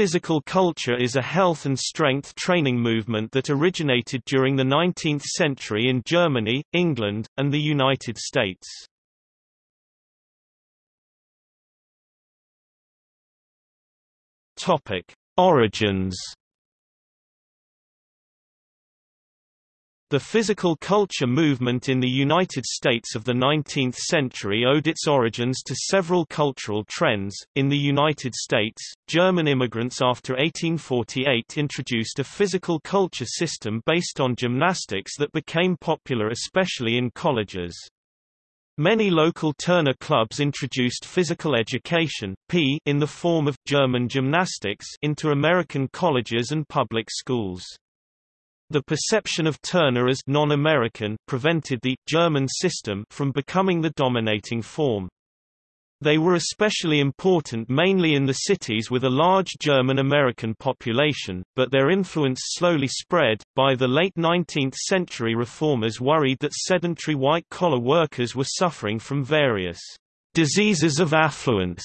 Physical culture is a health and strength training movement that originated during the 19th century in Germany, England, and the United States. Topic: Origins The physical culture movement in the United States of the 19th century owed its origins to several cultural trends. In the United States, German immigrants after 1848 introduced a physical culture system based on gymnastics that became popular especially in colleges. Many local Turner clubs introduced physical education in the form of German gymnastics into American colleges and public schools. The perception of Turner as non-American prevented the German system from becoming the dominating form. They were especially important mainly in the cities with a large German-American population, but their influence slowly spread. By the late 19th century reformers worried that sedentary white-collar workers were suffering from various diseases of affluence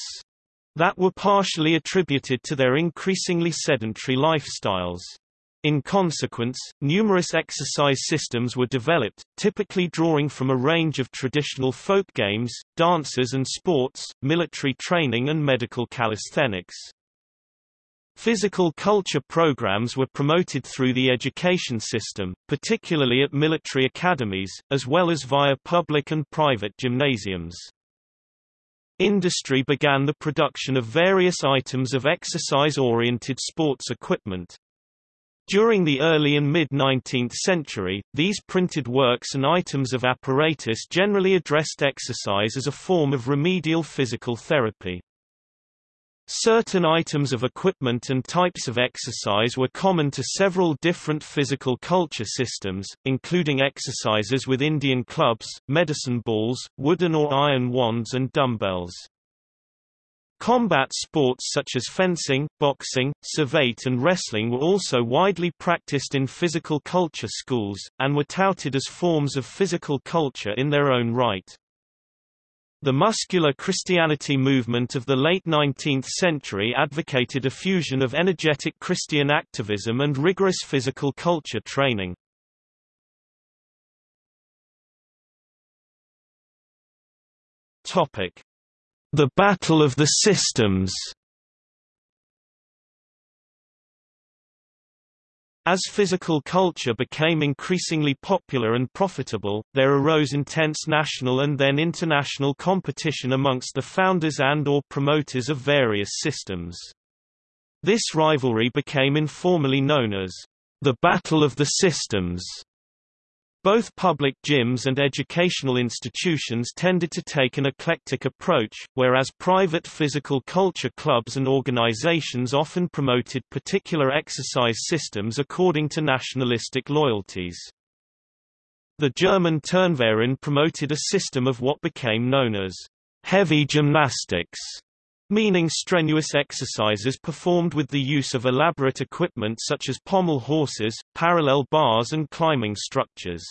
that were partially attributed to their increasingly sedentary lifestyles. In consequence, numerous exercise systems were developed, typically drawing from a range of traditional folk games, dances and sports, military training and medical calisthenics. Physical culture programs were promoted through the education system, particularly at military academies, as well as via public and private gymnasiums. Industry began the production of various items of exercise-oriented sports equipment, during the early and mid-19th century, these printed works and items of apparatus generally addressed exercise as a form of remedial physical therapy. Certain items of equipment and types of exercise were common to several different physical culture systems, including exercises with Indian clubs, medicine balls, wooden or iron wands and dumbbells. Combat sports such as fencing, boxing, savate and wrestling were also widely practiced in physical culture schools, and were touted as forms of physical culture in their own right. The muscular Christianity movement of the late 19th century advocated a fusion of energetic Christian activism and rigorous physical culture training. The Battle of the Systems As physical culture became increasingly popular and profitable, there arose intense national and then international competition amongst the founders and or promoters of various systems. This rivalry became informally known as the Battle of the Systems. Both public gyms and educational institutions tended to take an eclectic approach, whereas private physical culture clubs and organizations often promoted particular exercise systems according to nationalistic loyalties. The German Turnverein promoted a system of what became known as heavy gymnastics, meaning strenuous exercises performed with the use of elaborate equipment such as pommel horses, parallel bars and climbing structures.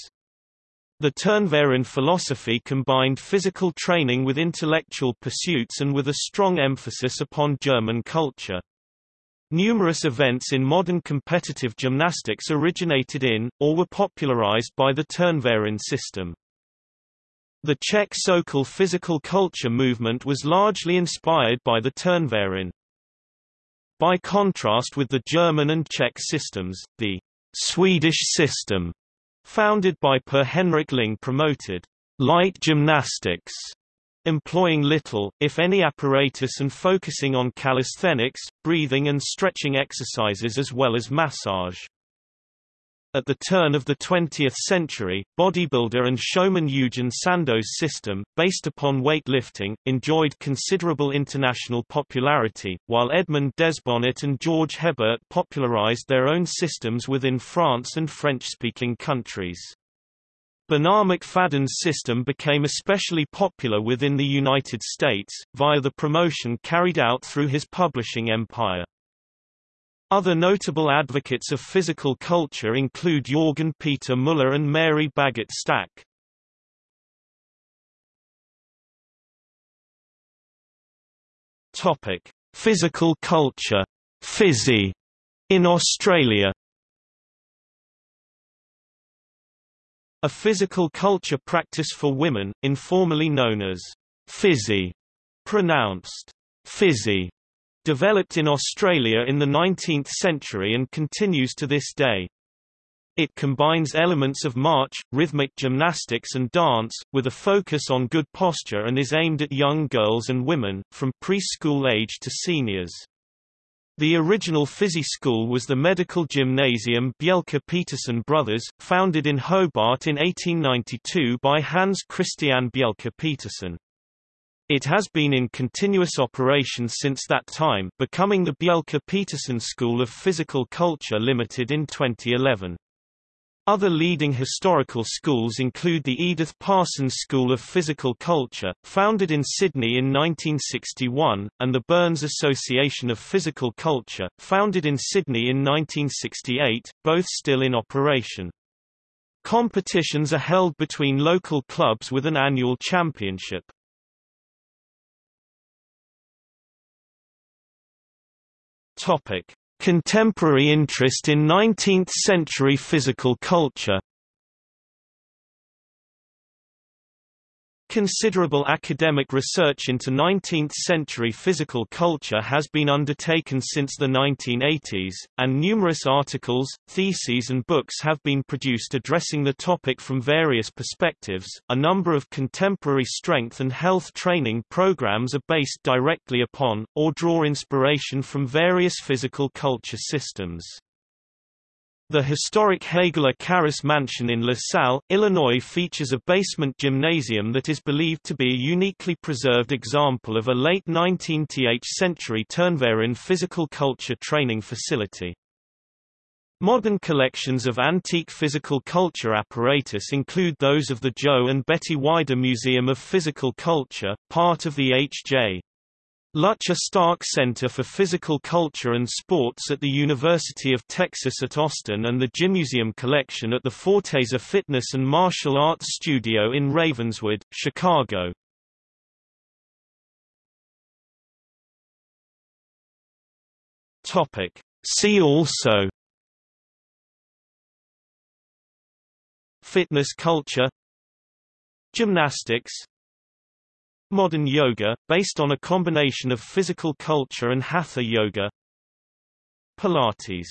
The Turnverein philosophy combined physical training with intellectual pursuits and with a strong emphasis upon German culture. Numerous events in modern competitive gymnastics originated in, or were popularized by the Turnverein system. The Czech Sokol physical culture movement was largely inspired by the Turnverein. By contrast with the German and Czech systems, the Swedish system, founded by Per Henrik Ling promoted light gymnastics, employing little, if any apparatus and focusing on calisthenics, breathing and stretching exercises as well as massage. At the turn of the 20th century, bodybuilder and showman Eugen Sandow's system, based upon weightlifting, enjoyed considerable international popularity, while Edmond Desbonnet and George Hebert popularized their own systems within France and French-speaking countries. Bernarr Macfadden's system became especially popular within the United States, via the promotion carried out through his publishing empire. Other notable advocates of physical culture include Jorgen Peter Muller and Mary Bagot Stack. Topic: Physical culture. Physie in Australia. A physical culture practice for women, informally known as Physie, pronounced Fizzy, developed in Australia in the 19th century and continues to this day. It combines elements of march, rhythmic gymnastics and dance, with a focus on good posture and is aimed at young girls and women, from preschool age to seniors. The original Physie School was the medical gymnasium Bjelke Petersen Brothers, founded in Hobart in 1892 by Hans Christian Bjelke Petersen. It has been in continuous operation since that time, becoming the Bjelke Petersen School of Physical Culture Limited in 2011. Other leading historical schools include the Edith Parsons School of Physical Culture, founded in Sydney in 1961, and the Burns Association of Physical Culture, founded in Sydney in 1968, both still in operation. Competitions are held between local clubs with an annual championship. Topic: Contemporary interest in 19th-century physical culture Considerable academic research into 19th-century physical culture has been undertaken since the 1980s, and numerous articles, theses and books have been produced addressing the topic from various perspectives. A number of contemporary strength and health training programs are based directly upon, or draw inspiration from various physical culture systems. The historic Hegeler Carus Mansion in LaSalle, Illinois features a basement gymnasium that is believed to be a uniquely preserved example of a late 19th century Turnverein physical culture training facility. Modern collections of antique physical culture apparatus include those of the Joe and Betty Weider Museum of Physical Culture, part of the H.J. Lutcher Stark Center for Physical Culture and Sports at the University of Texas at Austin and the Gymmuseum Collection at the Forteza Fitness and Martial Arts Studio in Ravenswood, Chicago. Topic. See also Fitness culture Gymnastics Modern yoga, based on a combination of physical culture and hatha yoga. Pilates